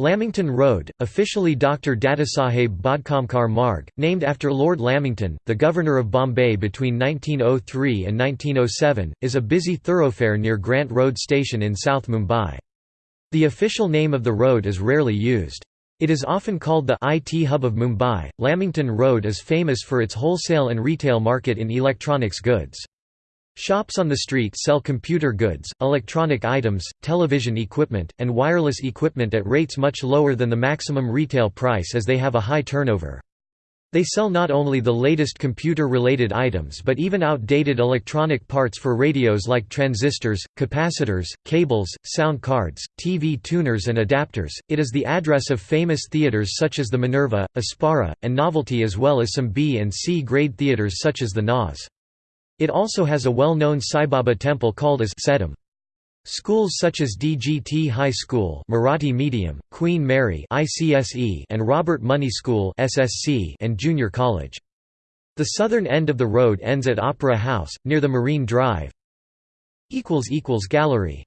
Lamington Road, officially Dr. Dadasaheb Bhadkamkar Marg, named after Lord Lamington, the Governor of Bombay between 1903 and 1907, is a busy thoroughfare near Grant Road Station in South Mumbai. The official name of the road is rarely used. It is often called the IT hub of Mumbai. Lamington Road is famous for its wholesale and retail market in electronics goods. Shops on the street sell computer goods, electronic items, television equipment, and wireless equipment at rates much lower than the maximum retail price as they have a high turnover. They sell not only the latest computer-related items but even outdated electronic parts for radios like transistors, capacitors, cables, sound cards, TV tuners and adapters. It is the address of famous theaters such as the Minerva, Apsara, and Novelty as well as some B and C grade theaters such as the Naz. It also has a well-known Sai Baba temple called as Saidham. Schools such as DGT High School Marathi Medium, Queen Mary ICSE and Robert Money School SSC and Junior College. The southern end of the road ends at Opera House, near the Marine Drive. Gallery